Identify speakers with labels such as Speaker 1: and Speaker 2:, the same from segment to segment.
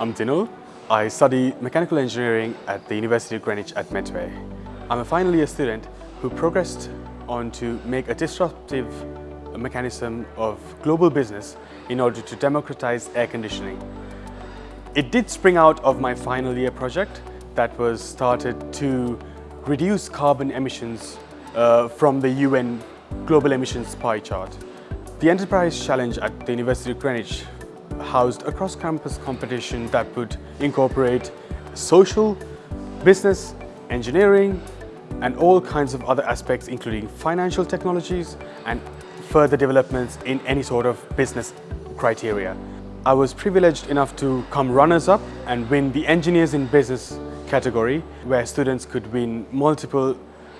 Speaker 1: I'm Dinul. I study mechanical engineering at the University of Greenwich at Medway. I'm a final year student who progressed on to make a disruptive mechanism of global business in order to democratize air conditioning. It did spring out of my final year project that was started to reduce carbon emissions uh, from the UN Global Emissions Pie Chart. The Enterprise Challenge at the University of Greenwich housed a cross-campus competition that would incorporate social, business, engineering, and all kinds of other aspects including financial technologies and further developments in any sort of business criteria. I was privileged enough to come runners-up and win the Engineers in Business category where students could win multiple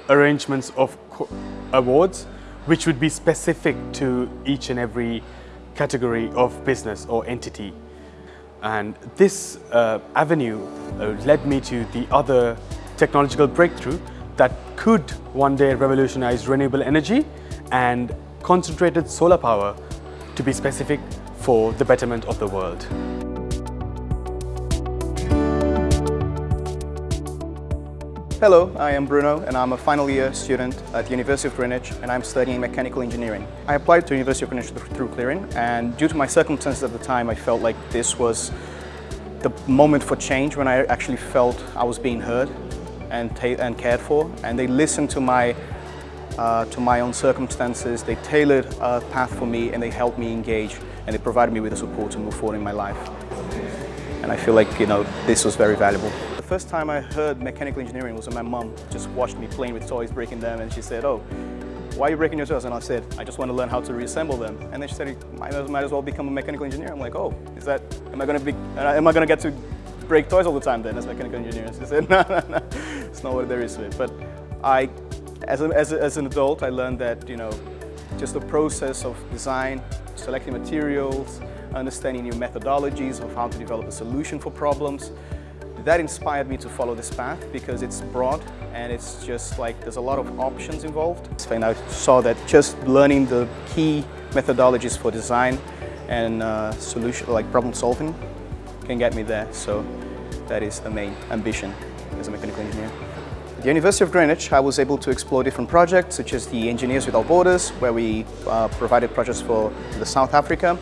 Speaker 1: arrangements of awards which would be specific to each and every category of business or entity. And this uh, avenue uh, led me to the other technological breakthrough that could one day revolutionize renewable energy and concentrated solar power to be specific for the betterment of the world.
Speaker 2: Hello, I am Bruno and I'm a final year student at the University of Greenwich and I'm studying mechanical engineering. I applied to the University of Greenwich through clearing and due to my circumstances at the time I felt like this was the moment for change when I actually felt I was being heard and, and cared for and they listened to my uh, to my own circumstances, they tailored a path for me and they helped me engage and they provided me with the support to move forward in my life. And I feel like, you know, this was very valuable first time I heard mechanical engineering was when my mom just watched me playing with toys, breaking them, and she said, oh, why are you breaking your toys? And I said, I just want to learn how to reassemble them. And then she said, might, might as well become a mechanical engineer. I'm like, oh, is that, am I going to be, am I going to get to break toys all the time then as mechanical engineer? And She said, no, no, no, it's not what there is to it. But I, as, a, as, a, as an adult, I learned that, you know, just the process of design, selecting materials, understanding new methodologies of how to develop a solution for problems, that inspired me to follow this path because it's broad and it's just like there's a lot of options involved. And I saw that just learning the key methodologies for design and uh, solution, like problem solving, can get me there. So that is the main ambition as a mechanical engineer. At the University of Greenwich, I was able to explore different projects such as the Engineers Without Borders, where we uh, provided projects for the South Africa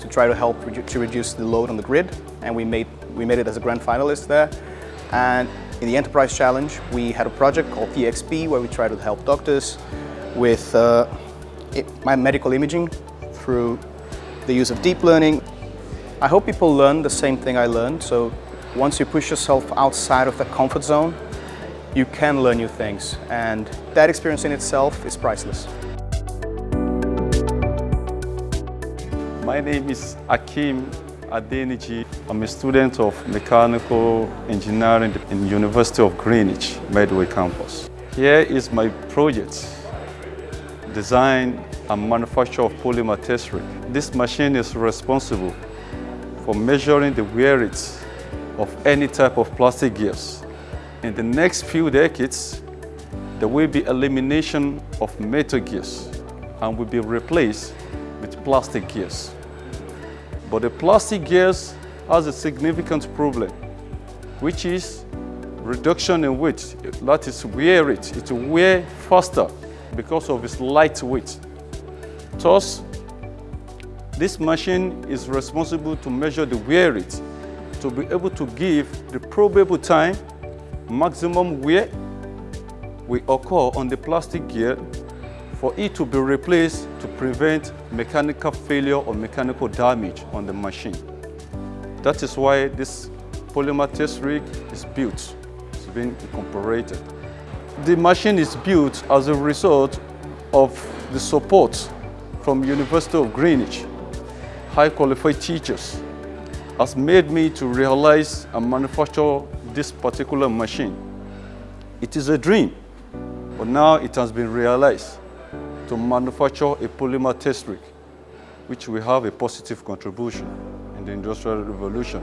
Speaker 2: to try to help to reduce the load on the grid. And we made we made it as a grand finalist there. And in the Enterprise Challenge, we had a project called TXP where we tried to help doctors with uh, my medical imaging through the use of deep learning. I hope people learn the same thing I learned. So once you push yourself outside of the comfort zone, you can learn new things. And that experience in itself is priceless.
Speaker 3: My name is Akim Adeniji. I'm a student of mechanical engineering in University of Greenwich, Medway campus. Here is my project, design and manufacture of polymer rig. This machine is responsible for measuring the wear rates of any type of plastic gears. In the next few decades, there will be elimination of metal gears and will be replaced with plastic gears. But the plastic gears has a significant problem, which is reduction in weight. That is wear it. It will wear faster because of its light weight. Thus, this machine is responsible to measure the wear rate to be able to give the probable time maximum wear will occur on the plastic gear for it to be replaced to prevent mechanical failure or mechanical damage on the machine. That is why this polymer test rig is built. It's been incorporated. The machine is built as a result of the support from University of Greenwich. High qualified teachers has made me to realize and manufacture this particular machine. It is a dream, but now it has been realized to manufacture a polymer test rig, which will have a positive contribution in the Industrial Revolution.